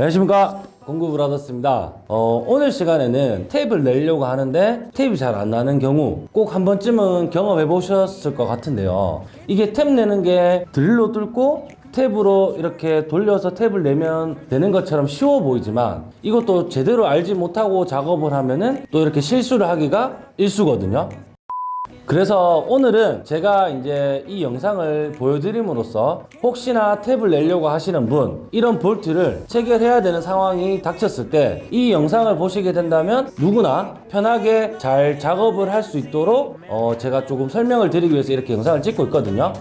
안녕하십니까? 공구브라더스입니다. 어, 오늘 시간에는 탭을 내려고 하는데 탭이 잘안 나는 경우 꼭 한 번쯤은 경험해 보셨을 것 같은데요. 이게 탭 내는 게 드릴로 뚫고 탭으로 이렇게 돌려서 탭을 내면 되는 것처럼 쉬워 보이지만 이것도 제대로 알지 못하고 작업을 하면은 또 이렇게 실수를 하기가 일수거든요 그래서 오늘은 제가 이제 이 영상을 보여드림으로써 혹시나 탭을 내려고 하시는 분 이런 볼트를 체결해야 되는 상황이 닥쳤을 때 이 영상을 보시게 된다면 누구나 편하게 잘 작업을 할 수 있도록 어 제가 조금 설명을 드리기 위해서 이렇게 영상을 찍고 있거든요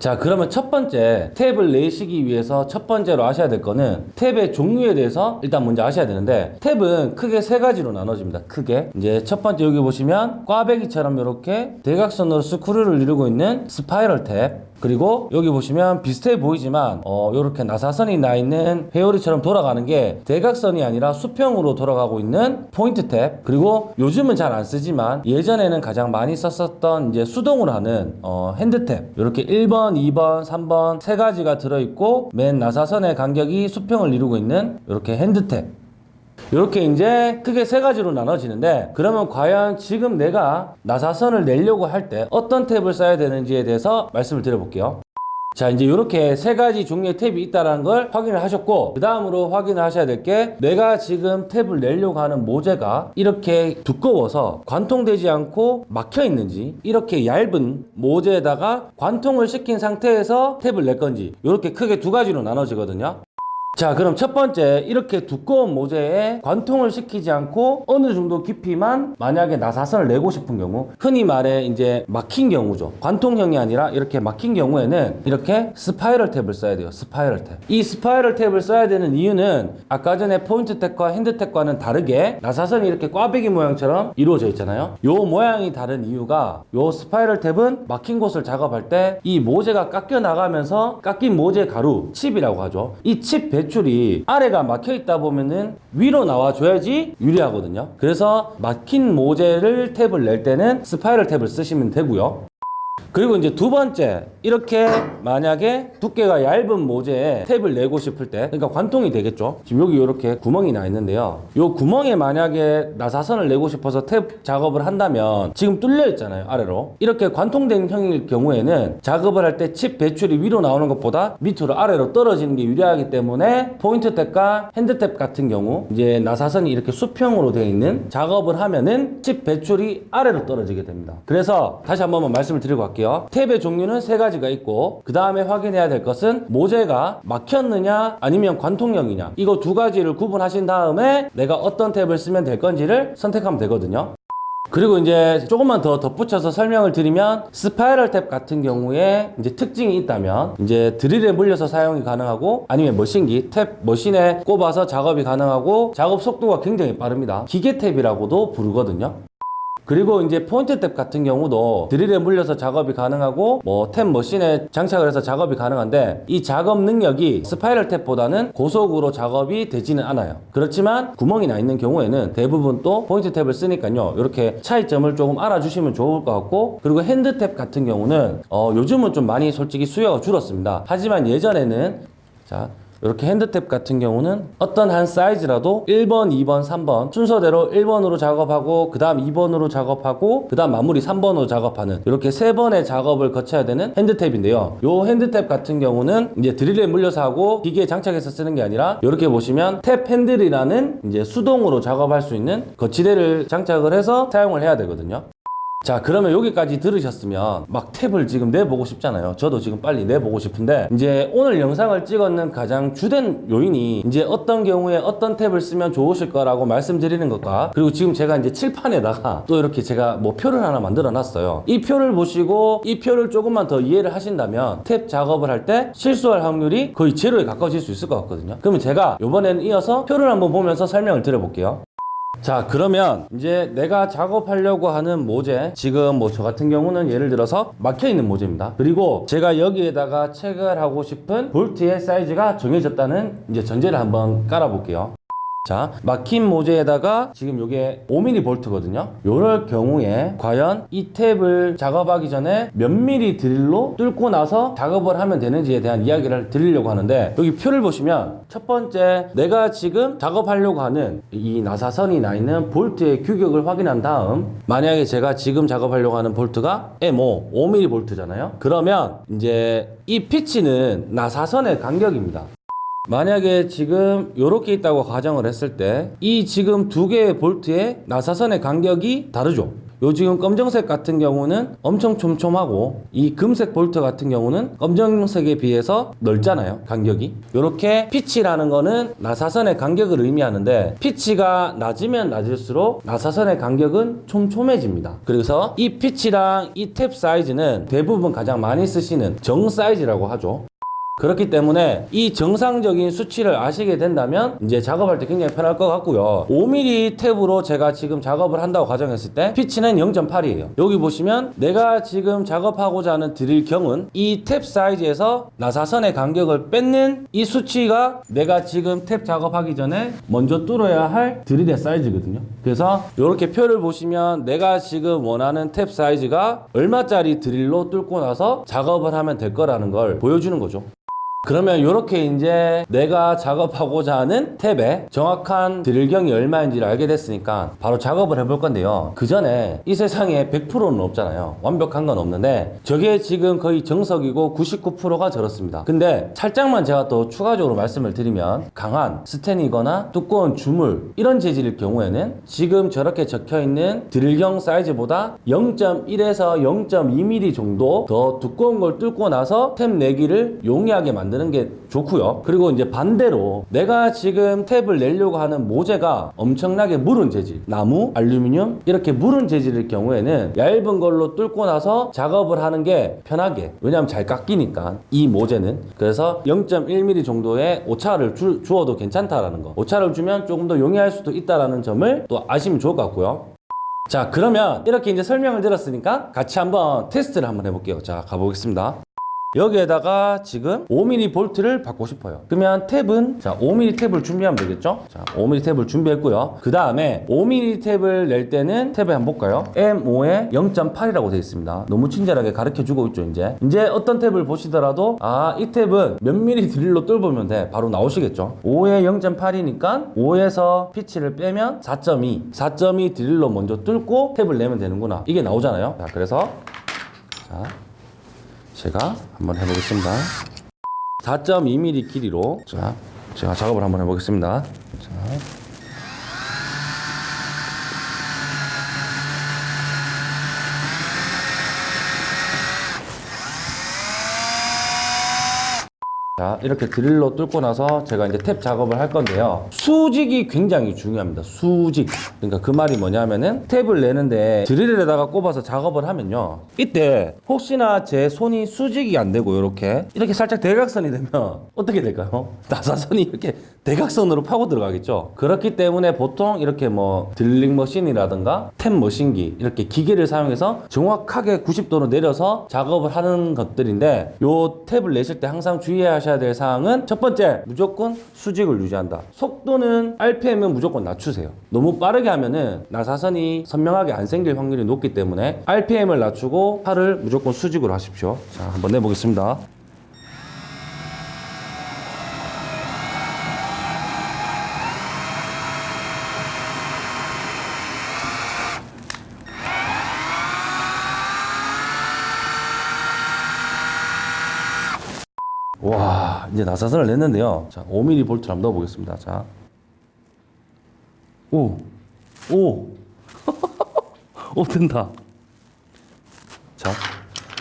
자 그러면 첫 번째 탭을 내시기 위해서 첫 번째로 아셔야 될 거는 탭의 종류에 대해서 일단 먼저 아셔야 되는데 탭은 크게 세 가지로 나눠집니다. 크게. 이제 첫 번째 여기 보시면 꽈배기처럼 이렇게 대각선으로 스크류를 이루고 있는 스파이럴 탭 그리고 여기 보시면 비슷해 보이지만 어 이렇게 나사선이 나 있는 회오리처럼 돌아가는 게 대각선이 아니라 수평으로 돌아가고 있는 포인트 탭. 그리고 요즘은 잘 안 쓰지만 예전에는 가장 많이 썼었던 이제 수동으로 하는 어 핸드 탭. 이렇게 1번, 2번, 3번 세 가지가 들어 있고 맨 나사선의 간격이 수평을 이루고 있는 이렇게 핸드 탭 이렇게 이제 크게 세 가지로 나눠지는데 그러면 과연 지금 내가 나사선을 내려고 할 때 어떤 탭을 써야 되는지에 대해서 말씀을 드려볼게요. 자 이제 이렇게 세 가지 종류의 탭이 있다는 걸 확인을 하셨고 그 다음으로 확인을 하셔야 될 게 내가 지금 탭을 내려고 하는 모재가 이렇게 두꺼워서 관통되지 않고 막혀 있는지 이렇게 얇은 모재에다가 관통을 시킨 상태에서 탭을 낼 건지 이렇게 크게 두 가지로 나눠지거든요 자 그럼 첫 번째 이렇게 두꺼운 모재에 관통을 시키지 않고 어느 정도 깊이만 만약에 나사선을 내고 싶은 경우 흔히 말해 이제 막힌 경우죠. 관통형이 아니라 이렇게 막힌 경우에는 이렇게 스파이럴 탭을 써야 돼요. 스파이럴 탭이 스파이럴 탭을 써야 되는 이유는 아까 전에 포인트 탭과 핸드 탭과는 다르게 나사선이 이렇게 꽈배기 모양처럼 이루어져 있잖아요. 요 모양이 다른 이유가 요 스파이럴 탭은 막힌 곳을 작업할 때 이 모재가 깎여 나가면서 깎인 모재 가루 칩이라고 하죠. 이 칩 배출이 아래가 막혀 있다 보면은 위로 나와줘야지 유리하거든요. 그래서 막힌 모재를 탭을 낼 때는 스파이럴 탭을 쓰시면 되고요 그리고 이제 두 번째 이렇게 만약에 두께가 얇은 모재에 탭을 내고 싶을 때 그러니까 관통이 되겠죠? 지금 여기 이렇게 구멍이 나 있는데요. 요 구멍에 만약에 나사선을 내고 싶어서 탭 작업을 한다면 지금 뚫려 있잖아요 아래로. 이렇게 관통된 형일 경우에는 작업을 할 때 칩 배출이 위로 나오는 것보다 밑으로 아래로 떨어지는 게 유리하기 때문에 포인트 탭과 핸드 탭 같은 경우 이제 나사선이 이렇게 수평으로 되어 있는 작업을 하면은 칩 배출이 아래로 떨어지게 됩니다. 그래서 다시 한 번만 말씀을 드리고 갈게요. 탭의 종류는 세 가지가 있고 그 다음에 확인해야 될 것은 모재가 막혔느냐 아니면 관통형이냐. 이거 두 가지를 구분하신 다음에 내가 어떤 탭을 쓰면 될 건지를 선택하면 되거든요. 그리고 이제 조금만 더 덧붙여서 설명을 드리면 스파이럴 탭 같은 경우에 이제 특징이 있다면 이제 드릴에 물려서 사용이 가능하고 아니면 머신기 탭 머신에 꼽아서 작업이 가능하고 작업 속도가 굉장히 빠릅니다. 기계 탭이라고도 부르거든요 그리고 이제 포인트 탭 같은 경우도 드릴에 물려서 작업이 가능하고 뭐 탭 머신에 장착을 해서 작업이 가능한데 이 작업 능력이 스파이럴 탭보다는 고속으로 작업이 되지는 않아요. 그렇지만 구멍이 나 있는 경우에는 대부분 또 포인트 탭을 쓰니까요. 이렇게 차이점을 조금 알아주시면 좋을 것 같고 그리고 핸드 탭 같은 경우는 어, 요즘은 좀 많이 솔직히 수요가 줄었습니다. 하지만 예전에는 자 이렇게 핸드탭 같은 경우는 어떤 한 사이즈라도 1번, 2번, 3번 순서대로 1번으로 작업하고 그 다음 2번으로 작업하고 그 다음 마무리 3번으로 작업하는 이렇게 세 번의 작업을 거쳐야 되는 핸드탭인데요. 요 핸드탭 같은 경우는 이제 드릴에 물려서 하고 기계에 장착해서 쓰는 게 아니라 이렇게 보시면 탭 핸들이라는 이제 수동으로 작업할 수 있는 거치대를 장착을 해서 사용을 해야 되거든요 자 그러면 여기까지 들으셨으면 막 탭을 지금 내보고 싶잖아요. 저도 지금 빨리 내보고 싶은데 이제 오늘 영상을 찍었는 가장 주된 요인이 이제 어떤 경우에 어떤 탭을 쓰면 좋으실 거라고 말씀드리는 것과 그리고 지금 제가 이제 칠판에다가 또 이렇게 제가 뭐 표를 하나 만들어 놨어요. 이 표를 보시고 이 표를 조금만 더 이해를 하신다면 탭 작업을 할 때 실수할 확률이 거의 제로에 가까워질 수 있을 것 같거든요. 그러면 제가 이번에는 이어서 표를 한번 보면서 설명을 드려볼게요 자 그러면 이제 내가 작업하려고 하는 모재 지금 뭐 저 같은 경우는 예를 들어서 막혀 있는 모재입니다. 그리고 제가 여기에다가 체결하고 싶은 볼트의 사이즈가 정해졌다는 이제 전제를 한번 깔아 볼게요 자, 막힌 모재에다가 지금 요게 5mm 볼트거든요. 요럴 경우에 과연 이 탭을 작업하기 전에 몇 mm 드릴로 뚫고 나서 작업을 하면 되는지에 대한 이야기를 드리려고 하는데 여기 표를 보시면 첫 번째 내가 지금 작업하려고 하는 이 나사선이 나 있는 볼트의 규격을 확인한 다음 만약에 제가 지금 작업하려고 하는 볼트가 M5 5mm 볼트잖아요. 그러면 이제 이 피치는 나사선의 간격입니다. 만약에 지금 이렇게 있다고 가정을 했을 때 이 지금 두 개의 볼트의 나사선의 간격이 다르죠. 요 지금 검정색 같은 경우는 엄청 촘촘하고 이 금색 볼트 같은 경우는 검정색에 비해서 넓잖아요 간격이. 이렇게 피치라는 거는 나사선의 간격을 의미하는데 피치가 낮으면 낮을수록 나사선의 간격은 촘촘해집니다. 그래서 이 피치랑 이 탭 사이즈는 대부분 가장 많이 쓰시는 정 사이즈라고 하죠 그렇기 때문에 이 정상적인 수치를 아시게 된다면 이제 작업할 때 굉장히 편할 것 같고요. 5mm 탭으로 제가 지금 작업을 한다고 가정했을 때 피치는 0.8이에요. 여기 보시면 내가 지금 작업하고자 하는 드릴 경은 이 탭 사이즈에서 나사선의 간격을 뺏는 이 수치가 내가 지금 탭 작업하기 전에 먼저 뚫어야 할 드릴의 사이즈거든요. 그래서 이렇게 표를 보시면 내가 지금 원하는 탭 사이즈가 얼마짜리 드릴로 뚫고 나서 작업을 하면 될 거라는 걸 보여주는 거죠. 그러면 이렇게 이제 내가 작업하고자 하는 탭의 정확한 드릴경이 얼마인지를 알게 됐으니까 바로 작업을 해볼 건데요. 그 전에 이 세상에 100%는 없잖아요. 완벽한 건 없는데 저게 지금 거의 정석이고 99%가 저렇습니다. 근데 살짝만 제가 또 추가적으로 말씀을 드리면 강한 스텐이거나 두꺼운 주물 이런 재질일 경우에는 지금 저렇게 적혀 있는 드릴경 사이즈보다 0.1에서 0.2mm 정도 더 두꺼운 걸 뚫고 나서 탭 내기를 용이하게 만 드는 게 좋고요. 그리고 이제 반대로 내가 지금 탭을 내려고 하는 모재가 엄청나게 무른 재질, 나무, 알루미늄 이렇게 무른 재질일 경우에는 얇은 걸로 뚫고 나서 작업을 하는 게 편하게 왜냐하면 잘 깎이니까 이 모재는 그래서 0.1mm 정도의 오차를 주, 주어도 괜찮다라는 거 오차를 주면 조금 더 용이할 수도 있다라는 점을 또 아시면 좋을 것 같고요. 자 그러면 이렇게 이제 설명을 드렸으니까 같이 한번 테스트를 한번 해볼게요 자 가보겠습니다 여기에다가 지금 5mm 볼트를 받고 싶어요. 그러면 탭은 자 5mm 탭을 준비하면 되겠죠? 자 5mm 탭을 준비했고요. 그 다음에 5mm 탭을 낼 때는 탭에 한번 볼까요? M5에 0.8이라고 되어 있습니다. 너무 친절하게 가르쳐 주고 있죠 이제. 이제 어떤 탭을 보시더라도 아 이 탭은 몇 mm 드릴로 뚫으면 돼. 바로 나오시겠죠? 5에 0.8이니까 5에서 피치를 빼면 4.2 4.2 드릴로 먼저 뚫고 탭을 내면 되는구나. 이게 나오잖아요. 자 그래서 자 제가 한번 해보겠습니다. 4.2mm 길이로 자 제가 작업을 한번 해보겠습니다. 자. 자 이렇게 드릴로 뚫고 나서 제가 이제 탭 작업을 할 건데요. 수직이 굉장히 중요합니다. 수직. 그러니까 그 말이 뭐냐면은 탭을 내는데 드릴에다가 꼽아서 작업을 하면요. 이때 혹시나 제 손이 수직이 안 되고 이렇게 이렇게 살짝 대각선이 되면 어떻게 될까요? 나사선이 이렇게 대각선으로 파고 들어가겠죠. 그렇기 때문에 보통 이렇게 뭐 드릴링 머신이라든가 탭 머신기 이렇게 기계를 사용해서 정확하게 90도로 내려서 작업을 하는 것들인데 요 탭을 내실 때 항상 주의 하셔야 될 사항은 첫 번째 무조건 수직을 유지한다. 속도는 RPM은 무조건 낮추세요. 너무 빠르게 하면은 나사선이 선명하게 안 생길 확률이 높기 때문에 RPM을 낮추고 팔을 무조건 수직으로 하십시오. 자 한번 내보겠습니다 와 이제 나사선을 냈는데요. 자 5mm 볼트를 한번 넣어보겠습니다. 자. 오! 오! 오 된다. 자.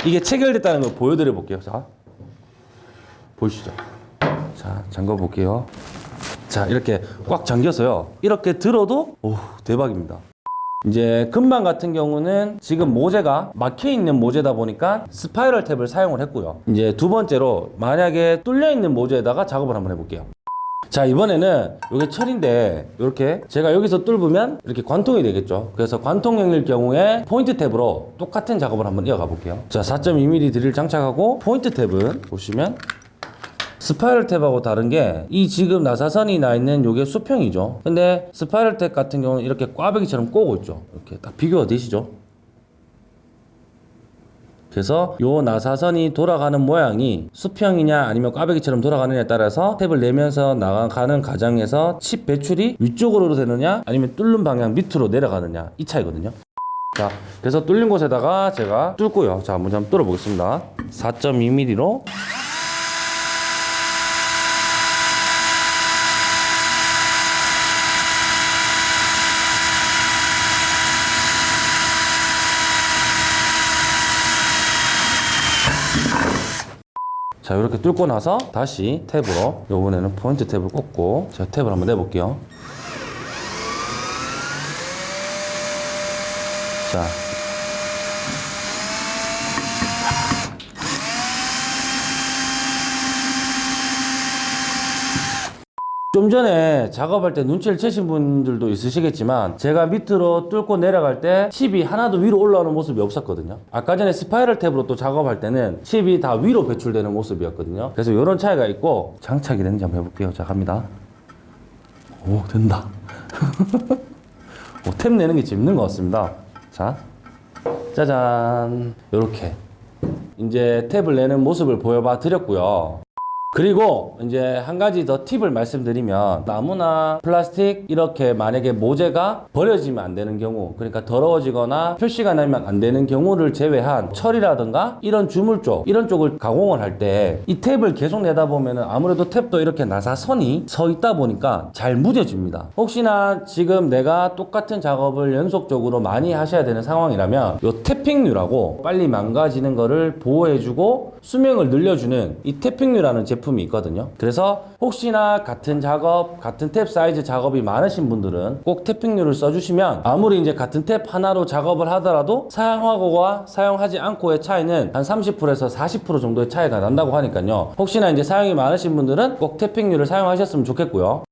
이게 체결됐다는 걸 보여드려 볼게요. 자. 보이시죠? 자 잠궈 볼게요. 자 이렇게 꽉 잠겼어요. 이렇게 들어도 오 대박입니다 이제 금방 같은 경우는 지금 모재가 막혀 있는 모재다 보니까 스파이럴 탭을 사용을 했고요. 이제 두 번째로 만약에 뚫려 있는 모재에다가 작업을 한번 해볼게요. 자 이번에는 이게 철인데 이렇게 제가 여기서 뚫으면 이렇게 관통이 되겠죠 그래서 관통형일 경우에 포인트 탭으로 똑같은 작업을 한번 이어가 볼게요 자 4.2mm 드릴 장착하고 포인트 탭은 보시면 스파이럴 탭하고 다른 게 이 지금 나사선이 나 있는 요게 수평이죠. 근데 스파이럴 탭 같은 경우는 이렇게 꽈배기처럼 꼬고 있죠. 이렇게 딱 비교가 되시죠? 그래서 요 나사선이 돌아가는 모양이 수평이냐 아니면 꽈배기처럼 돌아가느냐에 따라서 탭을 내면서 나가는 과정에서 칩 배출이 위쪽으로 되느냐 아니면 뚫는 방향 밑으로 내려가느냐 이 차이거든요. 자, 그래서 뚫린 곳에다가 제가 뚫고요. 자, 먼저 한번 뚫어 보겠습니다. 4.2mm로 자 이렇게 뚫고 나서 다시 탭으로 요번에는 포인트 탭을 꽂고 제가 탭을 한번 내볼게요. 자 좀 전에 작업할 때 눈치를 채신 분들도 있으시겠지만 제가 밑으로 뚫고 내려갈 때 칩이 하나도 위로 올라오는 모습이 없었거든요. 아까 전에 스파이럴 탭으로 또 작업할 때는 칩이 다 위로 배출되는 모습이었거든요. 그래서 이런 차이가 있고 장착이 되는지 한번 해볼게요. 자 갑니다. 오 된다. 오, 탭 내는 게 재밌는 것 같습니다. 자 짜잔. 이렇게. 이제 탭을 내는 모습을 보여봐 드렸고요 그리고 이제 한 가지 더 팁을 말씀드리면 나무나 플라스틱 이렇게 만약에 모재가 버려지면 안 되는 경우 그러니까 더러워지거나 표시가 나면 안 되는 경우를 제외한 철이라든가 이런 주물 쪽 이런 쪽을 가공을 할 때 이 탭을 계속 내다 보면은 아무래도 탭도 이렇게 나사선이 서 있다 보니까 잘 무뎌집니다. 혹시나 지금 내가 똑같은 작업을 연속적으로 많이 하셔야 되는 상황이라면 요 태핑류라고 빨리 망가지는 거를 보호해주고 수명을 늘려주는 이 tapping유라는 제품 이 있거든요. 그래서 혹시나 같은 작업, 같은 탭 사이즈 작업이 많으신 분들은 꼭 tapping유를 써주시면 아무리 이제 같은 탭 하나로 작업을 하더라도 사용하고와 사용하지 않고의 차이는 한 30%에서 40% 정도의 차이가 난다고 하니까요. 혹시나 이제 사용이 많으신 분들은 꼭 tapping유를 사용하셨으면 좋겠고요.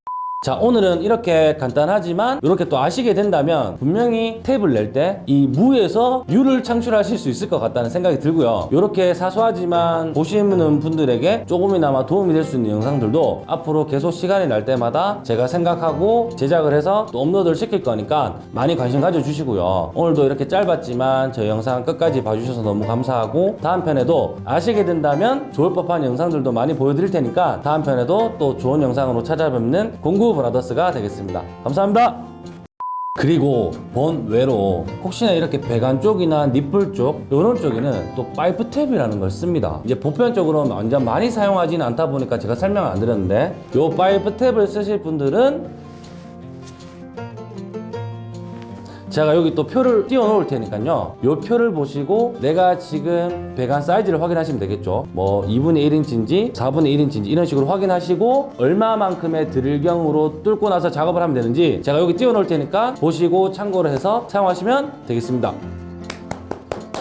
자 오늘은 이렇게 간단하지만 이렇게 또 아시게 된다면 분명히 탭을 낼 때 이 무에서 유를 창출하실 수 있을 것 같다는 생각이 들고요. 이렇게 사소하지만 보시는 분들에게 조금이나마 도움이 될 수 있는 영상들도 앞으로 계속 시간이 날 때마다 제가 생각하고 제작을 해서 또 업로드를 시킬 거니까 많이 관심 가져주시고요. 오늘도 이렇게 짧았지만 저 영상 끝까지 봐주셔서 너무 감사하고 다음 편에도 아시게 된다면 좋을 법한 영상들도 많이 보여드릴 테니까 다음 편에도 또 좋은 영상으로 찾아뵙는 공구 브라더스가 되겠습니다. 감사합니다. 그리고 번외로 혹시나 이렇게 배관 쪽이나 니플 쪽 이런 쪽에는 또 파이프 탭이라는 걸 씁니다 이제 보편적으로 완전 많이 사용하지는 않다 보니까 제가 설명을 안 드렸는데 이 파이프 탭을 쓰실 분들은 제가 여기 또 표를 띄워 놓을 테니까요. 이 표를 보시고 내가 지금 배관 사이즈를 확인하시면 되겠죠. 뭐 2분의 1인치인지 4분의 1인치인지 이런 식으로 확인하시고 얼마만큼의 드릴경으로 뚫고 나서 작업을 하면 되는지 제가 여기 띄워 놓을 테니까 보시고 참고를 해서 사용하시면 되겠습니다.